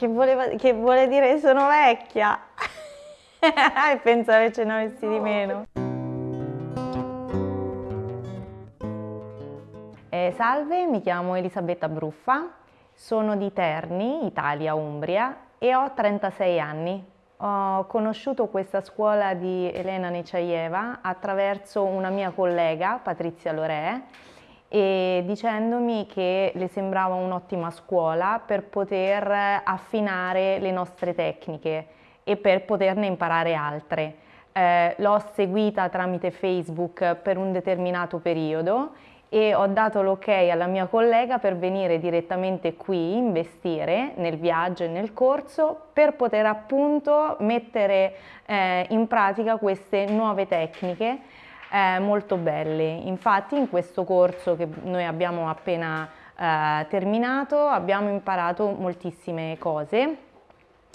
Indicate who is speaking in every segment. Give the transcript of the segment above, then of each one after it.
Speaker 1: che, voleva, che vuole dire sono vecchia e pensavo che ce ne avessi di meno. Eh, salve, mi chiamo Elisabetta Bruffa, sono di Terni, Italia, Umbria e ho 36 anni. Ho conosciuto questa scuola di Elena Neciaieva attraverso una mia collega, Patrizia Lorè, e dicendomi che le sembrava un'ottima scuola per poter affinare le nostre tecniche e per poterne imparare altre. Eh, l'ho seguita tramite Facebook per un determinato periodo e ho dato l'ok alla mia collega per venire direttamente qui, investire nel viaggio e nel corso per poter appunto mettere eh, in pratica queste nuove tecniche eh, molto belle. Infatti in questo corso che noi abbiamo appena eh, terminato abbiamo imparato moltissime cose.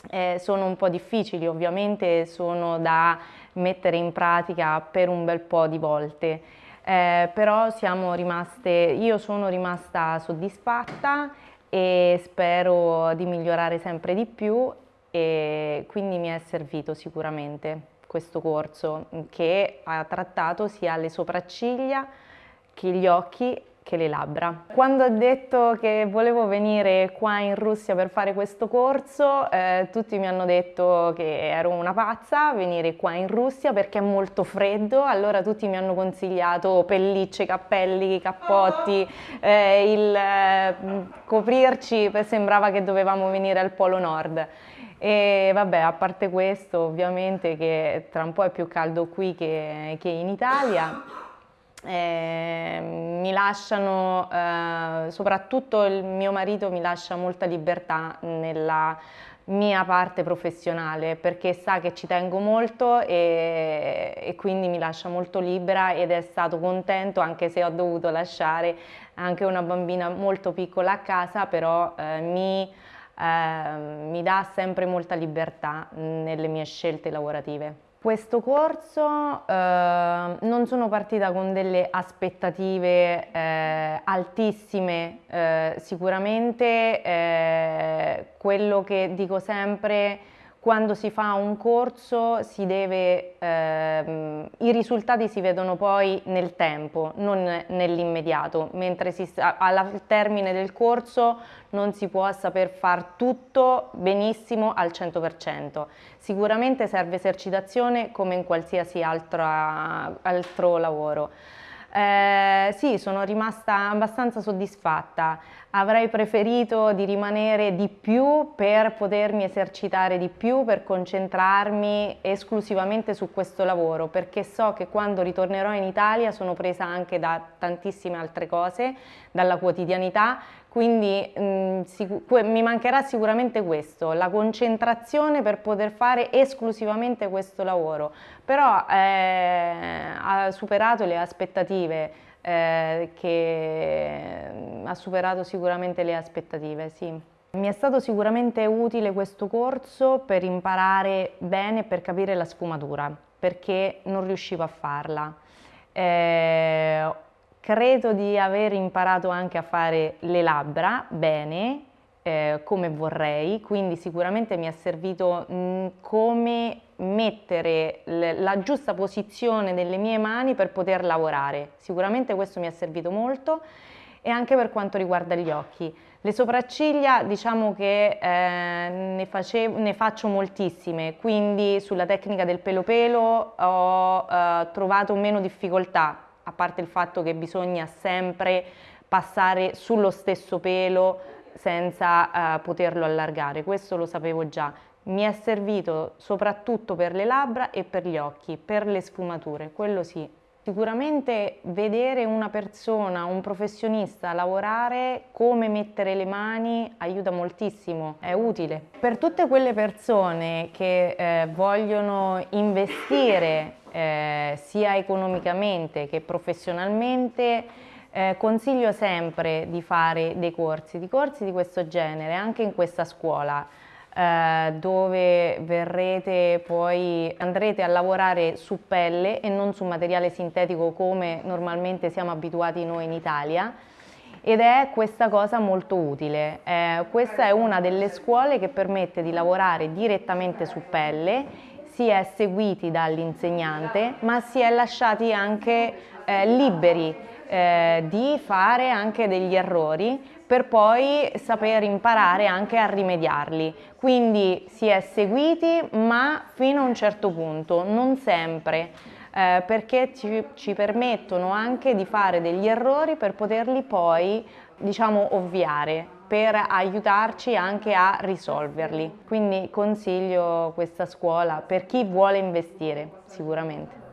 Speaker 1: Eh, sono un po' difficili ovviamente, sono da mettere in pratica per un bel po' di volte eh, però siamo rimaste, io sono rimasta soddisfatta e spero di migliorare sempre di più e quindi mi è servito sicuramente questo corso che ha trattato sia le sopracciglia che gli occhi che le labbra. Quando ho detto che volevo venire qua in Russia per fare questo corso, eh, tutti mi hanno detto che ero una pazza venire qua in Russia perché è molto freddo, allora tutti mi hanno consigliato pellicce, cappelli, cappotti, eh, il eh, coprirci, sembrava che dovevamo venire al Polo Nord. E vabbè, a parte questo, ovviamente che tra un po' è più caldo qui che, che in Italia, eh, mi lasciano, eh, soprattutto il mio marito mi lascia molta libertà nella mia parte professionale perché sa che ci tengo molto e, e, quindi mi lascia molto libera ed è stato contento anche se ho dovuto lasciare anche una bambina molto piccola a casa però eh, mi, eh, mi dà sempre molta libertà nelle mie scelte lavorative. Questo corso eh, non sono partita con delle aspettative eh, altissime, eh, sicuramente eh, quello che dico sempre quando si fa un corso deve, ehm, i risultati si vedono poi nel tempo, non nell'immediato, mentre si, al termine del corso non si può saper far tutto benissimo al 100%. Sicuramente serve esercitazione come in qualsiasi altra, altro lavoro. Eh, sì, sono rimasta abbastanza soddisfatta. Avrei preferito di rimanere di più per potermi esercitare di più, per concentrarmi esclusivamente su questo lavoro, perché so che quando ritornerò in Italia sono presa anche da tantissime altre cose, dalla quotidianità, quindi mh, mm, mi mancherà sicuramente questo, la concentrazione per poter fare esclusivamente questo lavoro, però eh, ha superato le aspettative, eh, che mm, ha superato sicuramente le aspettative, sì. Mi è stato sicuramente utile questo corso per imparare bene e per capire la sfumatura, perché non riuscivo a farla. Eh, Credo di aver imparato anche a fare le labbra bene, eh, come vorrei, quindi sicuramente mi è servito mh, mm, come mettere la giusta posizione delle mie mani per poter lavorare. Sicuramente questo mi è servito molto e anche per quanto riguarda gli occhi. Le sopracciglia diciamo che eh, ne, facevo, ne, faccio moltissime, quindi sulla tecnica del pelo pelo ho eh, trovato meno difficoltà a parte il fatto che bisogna sempre passare sullo stesso pelo senza uh, poterlo allargare, questo lo sapevo già. Mi è servito soprattutto per le labbra e per gli occhi, per le sfumature, quello sì. Sicuramente vedere una persona, un professionista lavorare, come mettere le mani aiuta moltissimo, è utile. Per tutte quelle persone che eh, vogliono investire eh, sia economicamente che professionalmente, eh, consiglio sempre di fare dei corsi, di corsi di questo genere, anche in questa scuola, eh, dove verrete poi, andrete a lavorare su pelle e non su materiale sintetico come normalmente siamo abituati noi in Italia ed è questa cosa molto utile. Eh, questa è una delle scuole che permette di lavorare direttamente su pelle si è seguiti dall'insegnante ma si è lasciati anche eh, liberi eh, di fare anche degli errori per poi saper imparare anche a rimediarli. Quindi si è seguiti ma fino a un certo punto, non sempre. Eh, perché ci, ci permettono anche di fare degli errori per poterli poi diciamo ovviare per aiutarci anche a risolverli. Quindi consiglio questa scuola per chi vuole investire sicuramente.